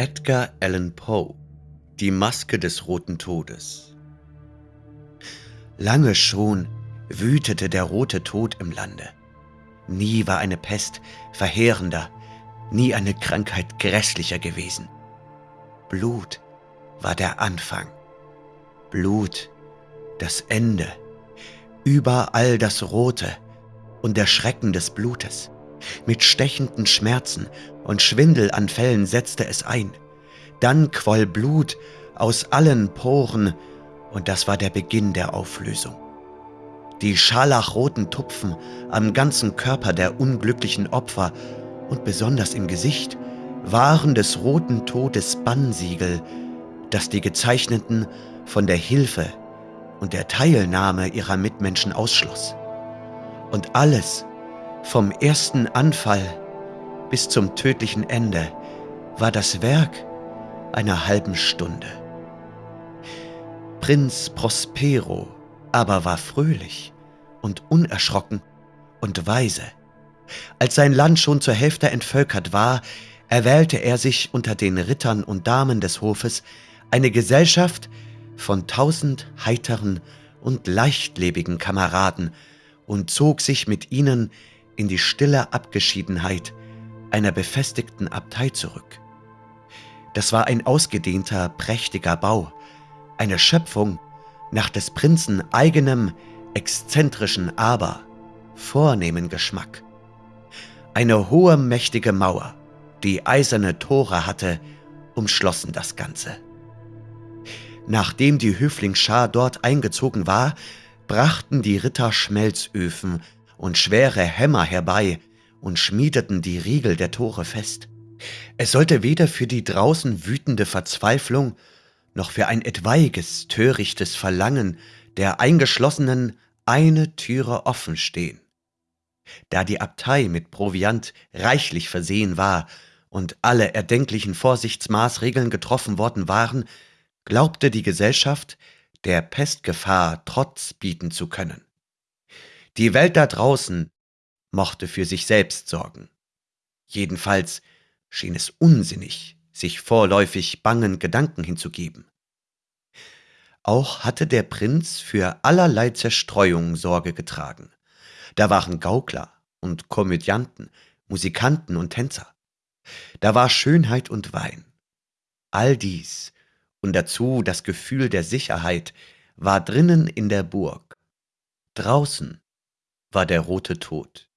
Edgar Allan Poe Die Maske des Roten Todes Lange schon wütete der Rote Tod im Lande. Nie war eine Pest verheerender, nie eine Krankheit grässlicher gewesen. Blut war der Anfang, Blut das Ende, überall das Rote und der Schrecken des Blutes. Mit stechenden Schmerzen und Schwindelanfällen setzte es ein. Dann quoll Blut aus allen Poren und das war der Beginn der Auflösung. Die scharlachroten Tupfen am ganzen Körper der unglücklichen Opfer und besonders im Gesicht waren des roten Todes Bannsiegel, das die Gezeichneten von der Hilfe und der Teilnahme ihrer Mitmenschen ausschloss. Und alles, vom ersten Anfall bis zum tödlichen Ende, war das Werk einer halben Stunde. Prinz Prospero aber war fröhlich und unerschrocken und weise. Als sein Land schon zur Hälfte entvölkert war, erwählte er sich unter den Rittern und Damen des Hofes eine Gesellschaft von tausend heiteren und leichtlebigen Kameraden und zog sich mit ihnen in die stille Abgeschiedenheit einer befestigten Abtei zurück. Das war ein ausgedehnter, prächtiger Bau, eine Schöpfung nach des Prinzen eigenem, exzentrischen, aber vornehmen Geschmack. Eine hohe, mächtige Mauer, die eiserne Tore hatte, umschlossen das Ganze. Nachdem die Höflingsschar dort eingezogen war, brachten die Ritter Schmelzöfen und schwere Hämmer herbei und schmiedeten die Riegel der Tore fest. Es sollte weder für die draußen wütende Verzweiflung noch für ein etwaiges, törichtes Verlangen der Eingeschlossenen eine Türe offen stehen. Da die Abtei mit Proviant reichlich versehen war und alle erdenklichen Vorsichtsmaßregeln getroffen worden waren, glaubte die Gesellschaft, der Pestgefahr Trotz bieten zu können. Die Welt da draußen mochte für sich selbst sorgen. Jedenfalls schien es unsinnig, sich vorläufig bangen Gedanken hinzugeben. Auch hatte der Prinz für allerlei Zerstreuung Sorge getragen. Da waren Gaukler und Komödianten, Musikanten und Tänzer. Da war Schönheit und Wein. All dies und dazu das Gefühl der Sicherheit war drinnen in der Burg. Draußen war der rote Tod.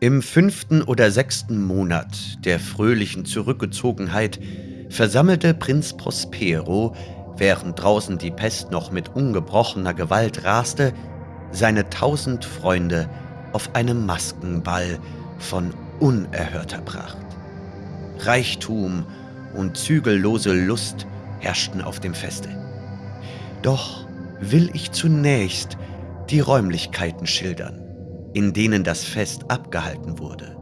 Im fünften oder sechsten Monat der fröhlichen Zurückgezogenheit versammelte Prinz Prospero, während draußen die Pest noch mit ungebrochener Gewalt raste, seine tausend Freunde auf einem Maskenball von unerhörter Pracht. Reichtum und zügellose Lust herrschten auf dem Feste. Doch will ich zunächst die Räumlichkeiten schildern, in denen das Fest abgehalten wurde.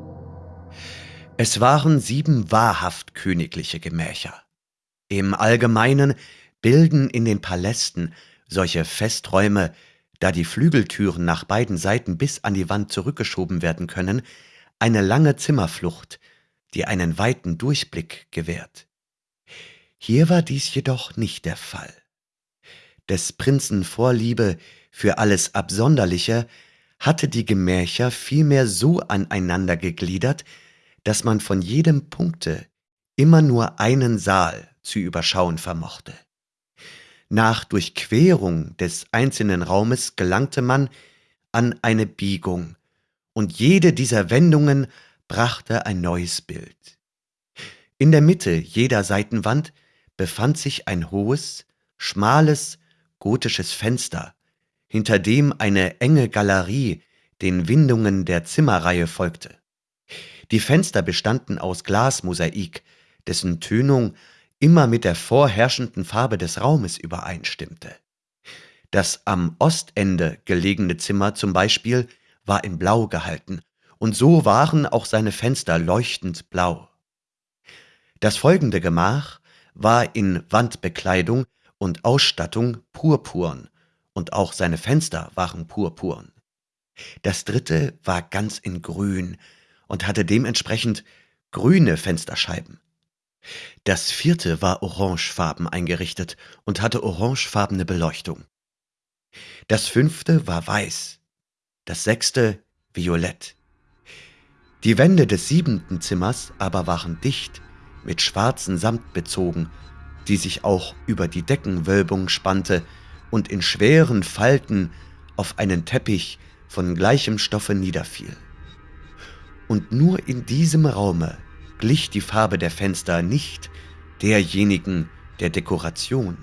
Es waren sieben wahrhaft königliche Gemächer. Im Allgemeinen bilden in den Palästen solche Festräume, da die Flügeltüren nach beiden Seiten bis an die Wand zurückgeschoben werden können, eine lange Zimmerflucht, die einen weiten Durchblick gewährt. Hier war dies jedoch nicht der Fall. Des Prinzen Vorliebe für alles Absonderliche hatte die Gemächer vielmehr so aneinander gegliedert, dass man von jedem Punkte immer nur einen Saal zu überschauen vermochte. Nach Durchquerung des einzelnen Raumes gelangte man an eine Biegung, und jede dieser Wendungen brachte ein neues Bild. In der Mitte jeder Seitenwand befand sich ein hohes, schmales, gotisches Fenster, hinter dem eine enge Galerie den Windungen der Zimmerreihe folgte. Die Fenster bestanden aus Glasmosaik, dessen Tönung immer mit der vorherrschenden Farbe des Raumes übereinstimmte. Das am Ostende gelegene Zimmer zum Beispiel war in Blau gehalten, und so waren auch seine Fenster leuchtend blau. Das folgende Gemach war in Wandbekleidung und Ausstattung purpurn, und auch seine Fenster waren purpurn. Das dritte war ganz in grün und hatte dementsprechend grüne Fensterscheiben. Das vierte war orangefarben eingerichtet und hatte orangefarbene Beleuchtung. Das fünfte war weiß, das sechste violett. Die Wände des siebenten Zimmers aber waren dicht mit schwarzen Samt bezogen, die sich auch über die Deckenwölbung spannte und in schweren Falten auf einen Teppich von gleichem Stoffe niederfiel. Und nur in diesem Raume glich die Farbe der Fenster nicht derjenigen der Dekoration.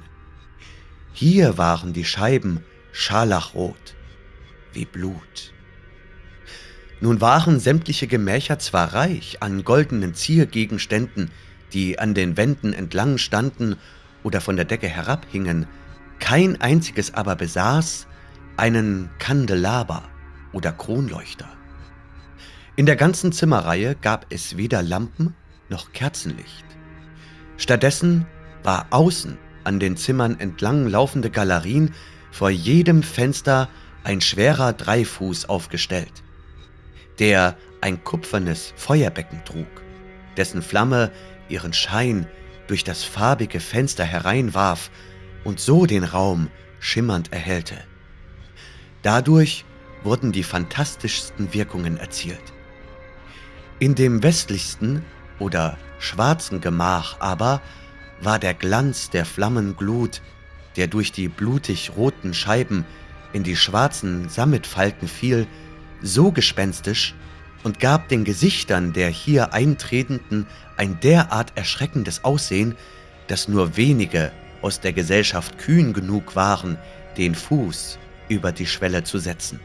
Hier waren die Scheiben scharlachrot wie Blut. Nun waren sämtliche Gemächer zwar reich an goldenen Ziergegenständen, die an den Wänden entlang standen oder von der Decke herabhingen, kein einziges aber besaß einen Kandelaber oder Kronleuchter. In der ganzen Zimmerreihe gab es weder Lampen noch Kerzenlicht. Stattdessen war außen an den Zimmern entlang laufende Galerien vor jedem Fenster ein schwerer Dreifuß aufgestellt, der ein kupfernes Feuerbecken trug, dessen Flamme ihren Schein durch das farbige Fenster hereinwarf und so den Raum schimmernd erhellte. Dadurch wurden die fantastischsten Wirkungen erzielt. In dem westlichsten oder schwarzen Gemach aber war der Glanz der Flammenglut, der durch die blutig roten Scheiben in die schwarzen Sammetfalten fiel, so gespenstisch und gab den Gesichtern der hier Eintretenden ein derart erschreckendes Aussehen, dass nur wenige aus der Gesellschaft kühn genug waren, den Fuß über die Schwelle zu setzen.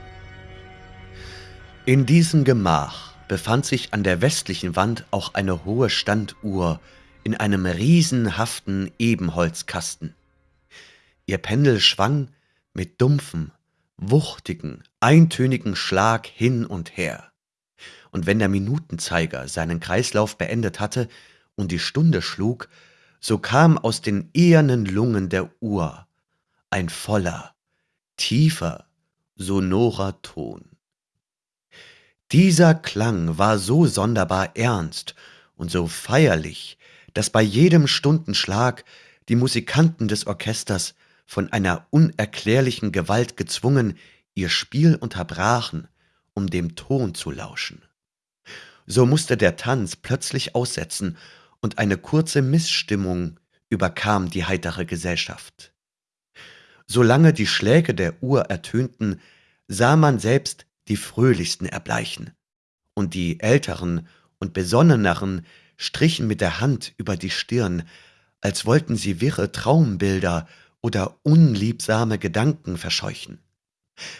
In diesem Gemach befand sich an der westlichen Wand auch eine hohe Standuhr in einem riesenhaften Ebenholzkasten. Ihr Pendel schwang mit dumpfem, wuchtigen, eintönigen Schlag hin und her. Und wenn der Minutenzeiger seinen Kreislauf beendet hatte und die Stunde schlug, so kam aus den ehernen Lungen der Uhr ein voller, tiefer, sonorer Ton. Dieser Klang war so sonderbar ernst und so feierlich, dass bei jedem Stundenschlag die Musikanten des Orchesters von einer unerklärlichen Gewalt gezwungen, ihr Spiel unterbrachen, um dem Ton zu lauschen. So musste der Tanz plötzlich aussetzen, und eine kurze Missstimmung überkam die heitere Gesellschaft. Solange die Schläge der Uhr ertönten, sah man selbst die fröhlichsten erbleichen, und die älteren und besonneneren strichen mit der Hand über die Stirn, als wollten sie wirre Traumbilder oder unliebsame Gedanken verscheuchen.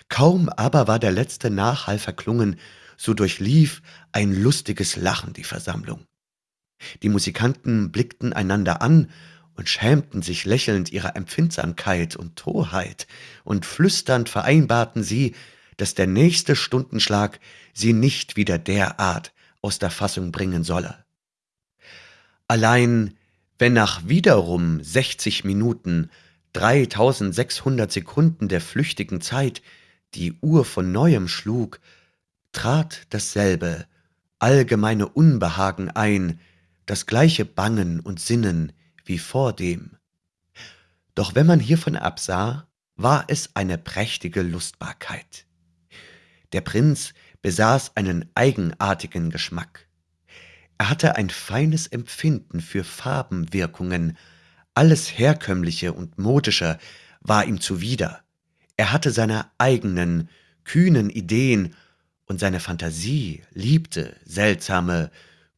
Kaum aber war der letzte Nachhall verklungen, so durchlief ein lustiges Lachen die Versammlung. Die Musikanten blickten einander an und schämten sich lächelnd ihrer Empfindsamkeit und Torheit, und flüsternd vereinbarten sie, dass der nächste Stundenschlag sie nicht wieder derart aus der Fassung bringen solle. Allein wenn nach wiederum sechzig Minuten 3600 Sekunden der flüchtigen Zeit die Uhr von neuem schlug, trat dasselbe allgemeine Unbehagen ein, das gleiche Bangen und Sinnen wie vordem. Doch wenn man hiervon absah, war es eine prächtige Lustbarkeit. Der Prinz besaß einen eigenartigen Geschmack. Er hatte ein feines Empfinden für Farbenwirkungen, alles Herkömmliche und Modische war ihm zuwider. Er hatte seine eigenen, kühnen Ideen und seine Fantasie liebte seltsame,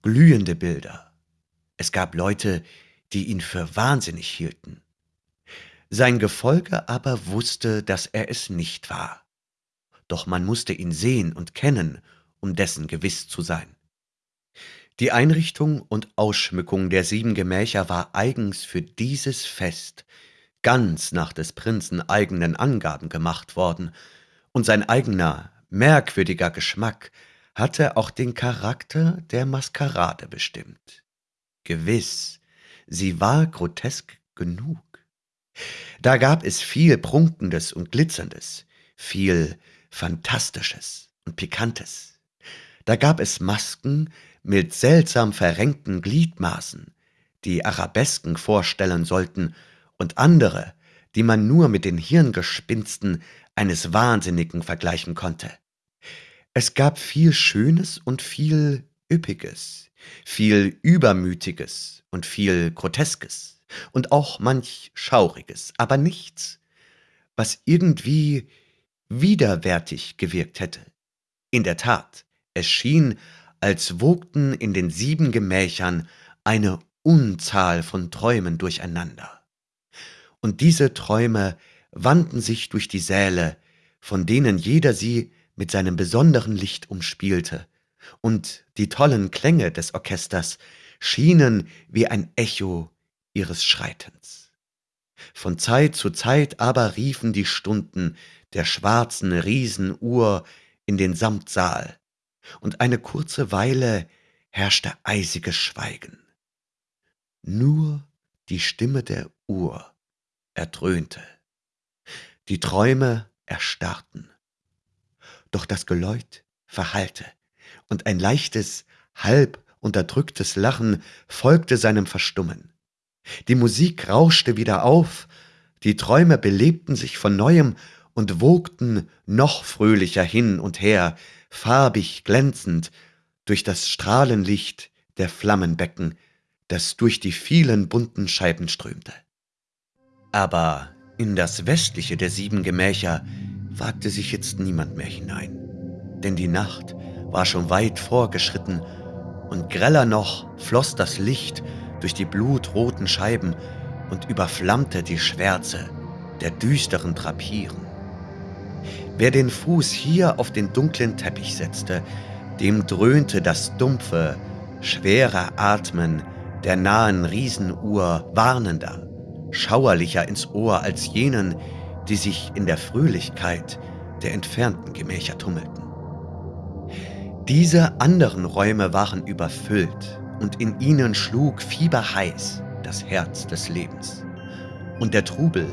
glühende Bilder. Es gab Leute, die ihn für wahnsinnig hielten. Sein Gefolge aber wusste, dass er es nicht war. Doch man musste ihn sehen und kennen, um dessen gewiss zu sein. Die Einrichtung und Ausschmückung der sieben Gemächer war eigens für dieses Fest ganz nach des Prinzen eigenen Angaben gemacht worden, und sein eigener, merkwürdiger Geschmack hatte auch den Charakter der Maskerade bestimmt. Gewiss, sie war grotesk genug. Da gab es viel Prunkendes und Glitzerndes, viel Fantastisches und Pikantes. Da gab es Masken, mit seltsam verrenkten Gliedmaßen, die Arabesken vorstellen sollten, und andere, die man nur mit den Hirngespinsten eines Wahnsinnigen vergleichen konnte. Es gab viel Schönes und viel Üppiges, viel Übermütiges und viel Groteskes und auch manch Schauriges, aber nichts, was irgendwie widerwärtig gewirkt hätte. In der Tat, es schien, als wogten in den sieben Gemächern eine Unzahl von Träumen durcheinander. Und diese Träume wandten sich durch die Säle, von denen jeder sie mit seinem besonderen Licht umspielte, und die tollen Klänge des Orchesters schienen wie ein Echo ihres Schreitens. Von Zeit zu Zeit aber riefen die Stunden der schwarzen Riesenuhr in den Samtsaal, und eine kurze Weile herrschte eisiges Schweigen. Nur die Stimme der Uhr erdröhnte. Die Träume erstarrten. Doch das Geläut verhallte, und ein leichtes, halb unterdrücktes Lachen folgte seinem Verstummen. Die Musik rauschte wieder auf, die Träume belebten sich von neuem und wogten noch fröhlicher hin und her, farbig glänzend, durch das Strahlenlicht der Flammenbecken, das durch die vielen bunten Scheiben strömte. Aber in das westliche der sieben Gemächer wagte sich jetzt niemand mehr hinein, denn die Nacht war schon weit vorgeschritten und greller noch floss das Licht durch die blutroten Scheiben und überflammte die Schwärze der düsteren Trapieren. Wer den Fuß hier auf den dunklen Teppich setzte, dem dröhnte das dumpfe, schwere Atmen der nahen Riesenuhr warnender, schauerlicher ins Ohr als jenen, die sich in der Fröhlichkeit der entfernten Gemächer tummelten. Diese anderen Räume waren überfüllt und in ihnen schlug fieberheiß das Herz des Lebens. Und der Trubel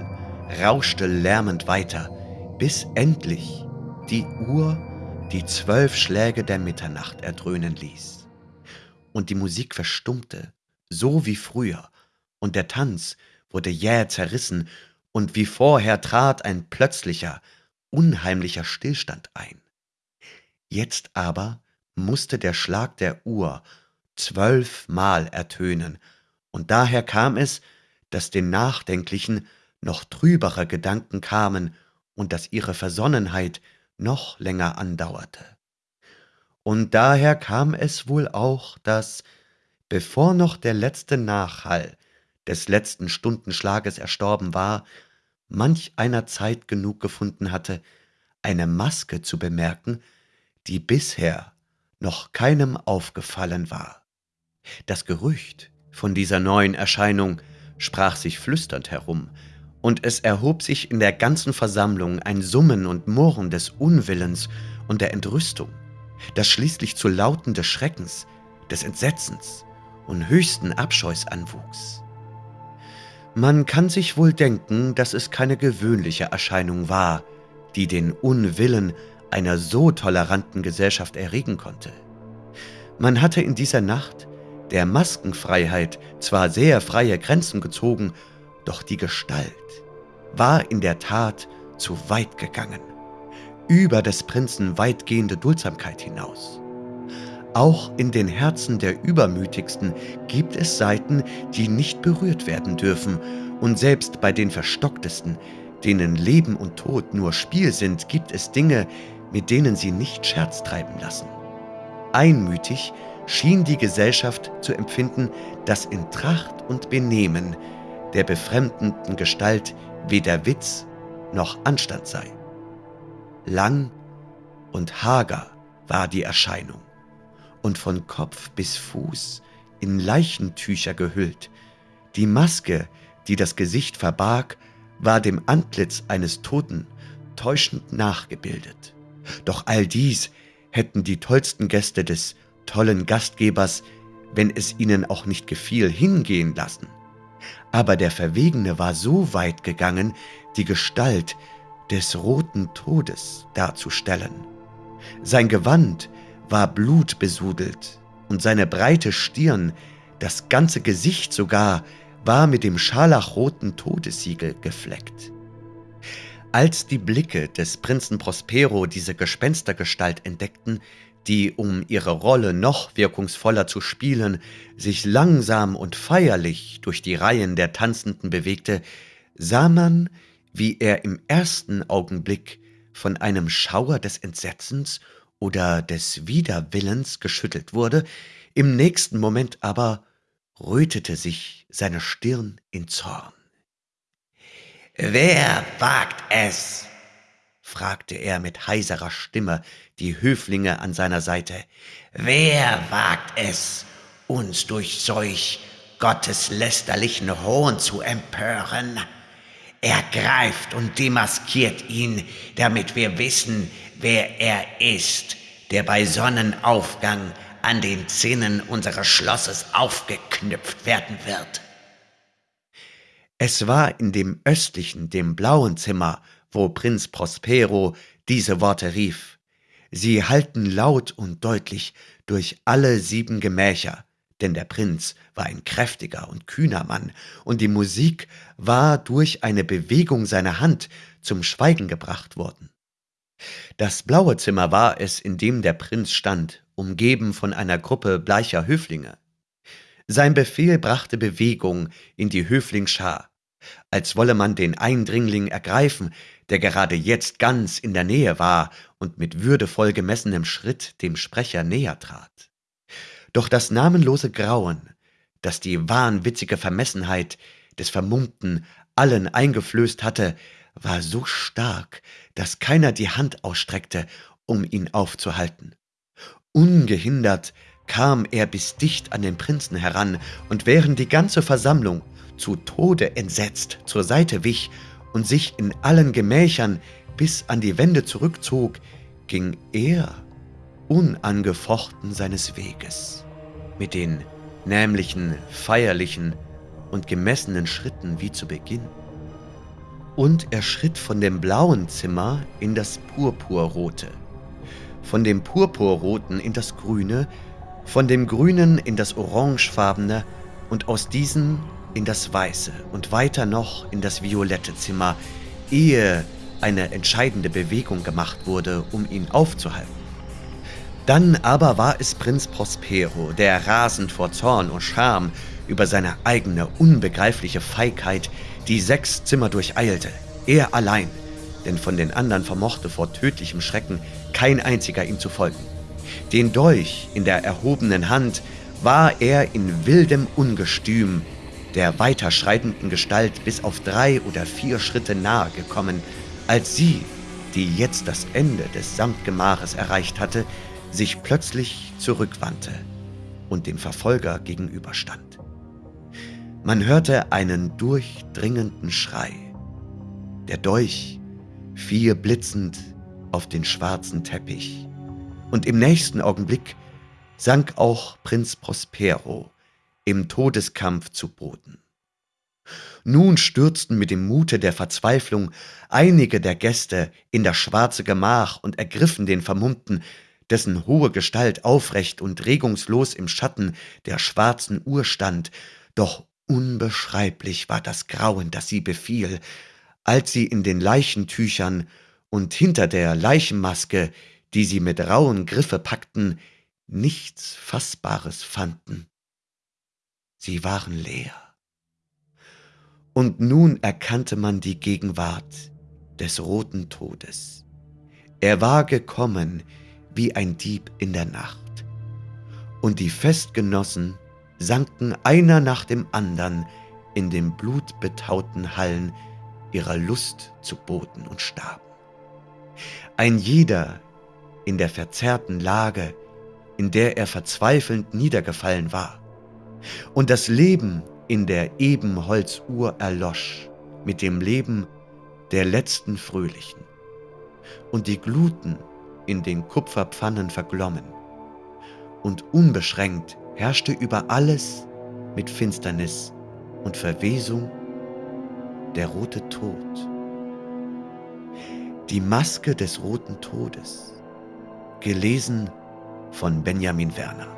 rauschte lärmend weiter, bis endlich die Uhr die zwölf Schläge der Mitternacht erdröhnen ließ. Und die Musik verstummte, so wie früher, und der Tanz wurde jäh zerrissen, und wie vorher trat ein plötzlicher, unheimlicher Stillstand ein. Jetzt aber musste der Schlag der Uhr zwölfmal ertönen, und daher kam es, dass den Nachdenklichen noch trübere Gedanken kamen und dass ihre Versonnenheit noch länger andauerte. Und daher kam es wohl auch, dass, bevor noch der letzte Nachhall des letzten Stundenschlages erstorben war, manch einer Zeit genug gefunden hatte, eine Maske zu bemerken, die bisher noch keinem aufgefallen war. Das Gerücht von dieser neuen Erscheinung sprach sich flüsternd herum, und es erhob sich in der ganzen Versammlung ein Summen und Murren des Unwillens und der Entrüstung, das schließlich zu Lauten des Schreckens, des Entsetzens und höchsten Abscheus anwuchs. Man kann sich wohl denken, dass es keine gewöhnliche Erscheinung war, die den Unwillen einer so toleranten Gesellschaft erregen konnte. Man hatte in dieser Nacht der Maskenfreiheit zwar sehr freie Grenzen gezogen, doch die Gestalt war in der Tat zu weit gegangen, über des Prinzen weitgehende Duldsamkeit hinaus. Auch in den Herzen der Übermütigsten gibt es Seiten, die nicht berührt werden dürfen, und selbst bei den Verstocktesten, denen Leben und Tod nur Spiel sind, gibt es Dinge, mit denen sie nicht Scherz treiben lassen. Einmütig schien die Gesellschaft zu empfinden, dass in Tracht und Benehmen der befremdenden Gestalt weder Witz noch Anstand sei. Lang und hager war die Erscheinung und von Kopf bis Fuß in Leichentücher gehüllt. Die Maske, die das Gesicht verbarg, war dem Antlitz eines Toten täuschend nachgebildet. Doch all dies hätten die tollsten Gäste des tollen Gastgebers, wenn es ihnen auch nicht gefiel, hingehen lassen. Aber der Verwegene war so weit gegangen, die Gestalt des roten Todes darzustellen. Sein Gewand war blutbesudelt und seine breite Stirn Das ganze Gesicht sogar war mit dem scharlachroten Todessiegel gefleckt. Als die Blicke des Prinzen Prospero diese Gespenstergestalt entdeckten, die, um ihre Rolle noch wirkungsvoller zu spielen, sich langsam und feierlich durch die Reihen der Tanzenden bewegte, sah man, wie er im ersten Augenblick von einem Schauer des Entsetzens oder des Widerwillens geschüttelt wurde, im nächsten Moment aber rötete sich seine Stirn in Zorn. Wer wagt es? fragte er mit heiserer Stimme die Höflinge an seiner Seite. Wer wagt es, uns durch solch gotteslästerlichen Hohn zu empören? Ergreift und demaskiert ihn, damit wir wissen, wer er ist, der bei Sonnenaufgang an den Zinnen unseres Schlosses aufgeknüpft werden wird. Es war in dem östlichen, dem blauen Zimmer, wo Prinz Prospero diese Worte rief. Sie hallten laut und deutlich durch alle sieben Gemächer, denn der Prinz war ein kräftiger und kühner Mann, und die Musik war durch eine Bewegung seiner Hand zum Schweigen gebracht worden. Das blaue Zimmer war es, in dem der Prinz stand, umgeben von einer Gruppe bleicher Höflinge. Sein Befehl brachte Bewegung in die Höflingsschar, als wolle man den Eindringling ergreifen, der gerade jetzt ganz in der Nähe war und mit würdevoll gemessenem Schritt dem Sprecher näher trat. Doch das namenlose Grauen, das die wahnwitzige Vermessenheit des Vermummten allen eingeflößt hatte, war so stark, dass keiner die Hand ausstreckte, um ihn aufzuhalten. Ungehindert kam er bis dicht an den Prinzen heran, und während die ganze Versammlung zu Tode entsetzt zur Seite wich und sich in allen Gemächern bis an die Wände zurückzog, ging er unangefochten seines Weges, mit den nämlichen, feierlichen und gemessenen Schritten wie zu Beginn. Und er schritt von dem blauen Zimmer in das purpurrote, von dem purpurroten in das grüne, von dem grünen in das orangefarbene und aus diesen in das weiße und weiter noch in das violette Zimmer, ehe eine entscheidende Bewegung gemacht wurde, um ihn aufzuhalten. Dann aber war es Prinz Prospero, der rasend vor Zorn und Scham über seine eigene unbegreifliche Feigheit die sechs Zimmer durcheilte, er allein, denn von den anderen vermochte vor tödlichem Schrecken kein einziger ihm zu folgen. Den Dolch in der erhobenen Hand war er in wildem Ungestüm der weiterschreitenden Gestalt bis auf drei oder vier Schritte nahe gekommen, als sie, die jetzt das Ende des Samtgemaches erreicht hatte, sich plötzlich zurückwandte und dem Verfolger gegenüberstand. Man hörte einen durchdringenden Schrei. Der Dolch fiel blitzend auf den schwarzen Teppich, und im nächsten Augenblick sank auch Prinz Prospero im Todeskampf zu Boden. Nun stürzten mit dem Mute der Verzweiflung einige der Gäste in das schwarze Gemach und ergriffen den Vermummten, dessen hohe Gestalt aufrecht und regungslos im Schatten der schwarzen Uhr stand, doch unbeschreiblich war das Grauen, das sie befiel, als sie in den Leichentüchern und hinter der Leichenmaske, die sie mit rauen Griffe packten, nichts Fassbares fanden. Sie waren leer. Und nun erkannte man die Gegenwart des roten Todes. Er war gekommen wie ein Dieb in der Nacht. Und die Festgenossen sanken einer nach dem andern in den blutbetauten Hallen ihrer Lust zu Boden und starben. Ein jeder in der verzerrten Lage, in der er verzweifelnd niedergefallen war, und das Leben in der Ebenholzuhr erlosch mit dem Leben der letzten Fröhlichen. Und die Gluten in den Kupferpfannen verglommen. Und unbeschränkt herrschte über alles mit Finsternis und Verwesung der rote Tod. Die Maske des roten Todes, gelesen von Benjamin Werner.